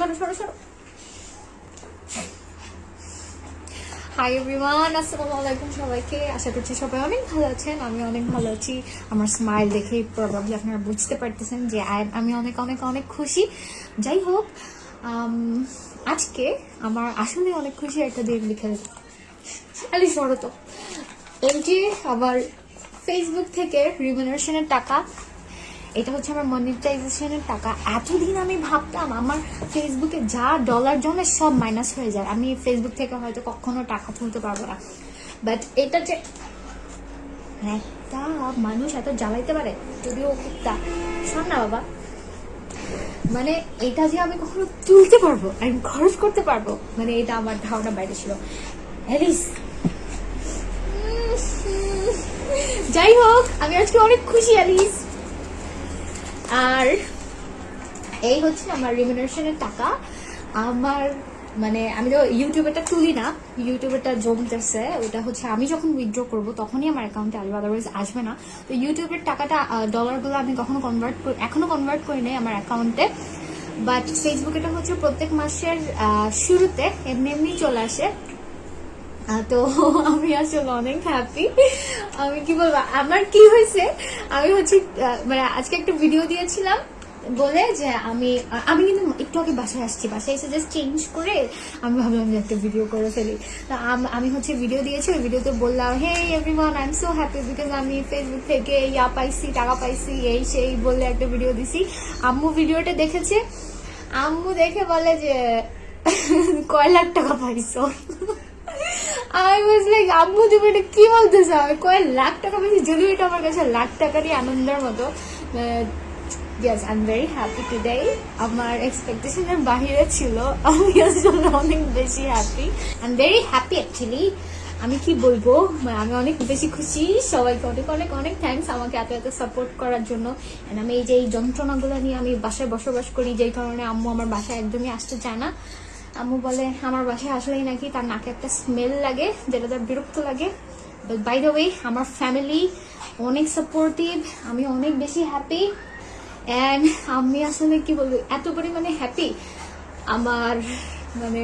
সরো সরো সরো। হাই এভরিওয়ান আসসালামু আলাইকুম সবাইকে। আশা করছি সবাই অনেক ভালো আছেন আমি অনেক ভালো আছি। আমার স্মাইল দেখেই প্রবাবলি আপনারা বুঝতে পারতেছেন যে আমি অনেক অনেক অনেক খুশি। যাই হোক আজকে আমার আসলে অনেক খুশি একটা দিন লিখে আলি সরো তো। এই যে আমার ফেসবুক থেকে রিমুনারেশনের টাকা এটা হচ্ছে আমার মনিটাইজেশনের টাকা। এতদিন আমি ভাবতাম আমার ফেসবুকে যা ডলার জমে সব মাইনাস হয়ে যায়। আমি ফেসবুক থেকে হয়তো কখনো টাকা তুলতে পারব না। বাট এটা যে একটা মানুষ এত জ্বালাইতে পারে, যদিও কুত্তা শোন না বাবা। মানে এটা যে আমি কখনো তুলতে পারব, আমি খরচ করতে পারব মানে এটা আমার ধারণা বাইরে ছিল। অ্যালিস যাই হোক, আমি আজকে অনেক খুশি অ্যালিস আর এই হচ্ছে আমার রিমিনারেশনের টাকা। আমার মানে আমি তো ইউটিউবেরটা তুলি না, ইউটিউবেরটা জমতেছে। ওটা হচ্ছে আমি যখন উইথড্র করব তখনই আমার অ্যাকাউন্টে আসবে আদারওয়াইজ আসবে না। তো ইউটিউবের টাকাটা ডলারগুলো আমি কখনো কনভার্ট এখনও কনভার্ট করি নাই আমার অ্যাকাউন্টে বাট ফেসবুকেটা হচ্ছে প্রত্যেক মাসের শুরুতে এমনি এমনি চলে আসে। তো আমি আসলে অনেক হ্যাপি আমি কি বলব, আমার কি হয়েছে, আমি হচ্ছে মানে আজকে একটা ভিডিও দিয়েছিলাম বলে যে আমি আমি কিন্তু একটু আগে বাসায় আসছি, বাসায় এসে জাস্ট চেঞ্জ করে আমি ভাবলাম যে একটা ভিডিও করে ফেলি। তো আম- হচ্ছে ভিডিও দিয়েছি, ওই ভিডিওতে বললাম hey everyone I am so happy because আমি ফেসবুক থেকে ইয়া পাইছি, টাকা পাইছি, এই সেই বলে একটা ভিডিও দিছি। আম্মু ভিডিওটা দেখেছে। আম্মু দেখে বলে যে, কয় লাখ টাকা পাইছো? আই ওয়াজ লাইক আম্মু, তুমি এটা কি বলতেছো? আমি কয়েক লাখ টাকা পেয়েছি। যদিও এটা আমার কাছে লাখ টাকারই আনন্দের মতো। Yes I am very happy today আমার এক্সপেকটেশনের বাহিরে ছিল। আমি আসলে অনেক বেশি happy I am very happy actually আমি কি বলব? আমি অনেক বেশি খুশি। সবাইকে অনেক অনেক অনেক থ্যাঙ্কস আমাকে এত এত সাপোর্ট করার জন্য। আমি এই যে এই যন্ত্রণাগুলো নিয়ে আমি বাসায় বসবাস করি, যেই কারণে আম্মু আমার বাসায় একদমই আসতে চায় না। আম্মু বলে, আমার বাসায় আসলেই নাকি তার নাকে একটা স্মেল লাগে, যেটা তার বিরক্ত লাগে। বাই দ্য ওয়ে আমার ফ্যামিলি অনেক সাপোর্টিভ আমি অনেক বেশি হ্যাপি অ্যান্ড আমি আসলে কি বলব, এত পরিমাণে হ্যাপি আমার মানে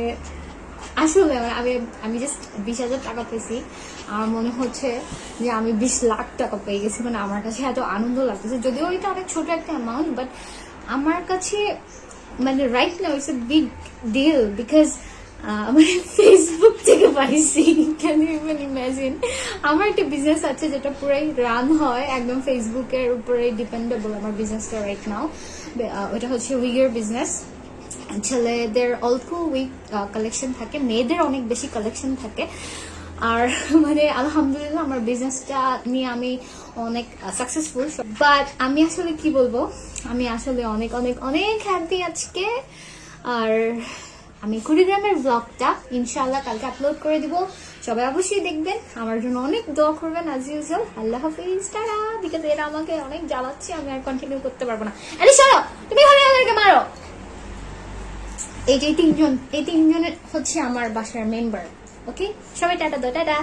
আসলে আমি আমি জাস্ট বিশ হাজার টাকা পেয়েছি। আমার মনে হচ্ছে যে আমি বিশ লাখ টাকা পেয়ে গেছি মানে আমার কাছে এত আনন্দ লাগতেছে। যদিও এটা অনেক ছোট একটা অ্যামাউন্ট বাট আমার কাছে মানে right now it's a big deal because আমার ফেসবুক থেকে পাইছি। ক্যান ইউ ইভেন ইমাজিন আমার একটা বিজনেস আছে যেটা পুরাই রান হয়, একদম ফেসবুকের উপরে ডিপেন্ডেবল আমার বিজনেসটা রাইট নাও ওটা হচ্ছে উইগের বিজনেস ছেলেদের অল্প উইক কালেকশন থাকে, মেয়েদের অনেক বেশি কালেকশন থাকে। আর মানে আলহামদুলিল্লাহ আমার বিজনেসটা নিয়ে আমি অনেক সাকসেসফুল বাট আমি আসলে কি বলব? আমি আসলে অনেক অনেক অনেক হ্যাপি আজকে। আর আমি কুড়িগ্রামের ব্লগটা ইনশাআল্লাহ কালকে আপলোড করে দিব। সবাই অবশ্যই দেখবেন। আমার জন্য অনেক দোয়া করবেন আজ ইউজুয়াল আল্লাহ হাফিজ, টাটা। বিকজ এরা আমাকে অনেক জ্বালাচ্ছে, আমি আর কন্টিনিউ করতে পারব না। আরে, সরো! তুমি ঘরে আমাদেরকে মারো! এই যে তিনজন, এই তিনজনের হচ্ছে আমার বাসার মেম্বার ওকে সবাই টাটা দো টাটা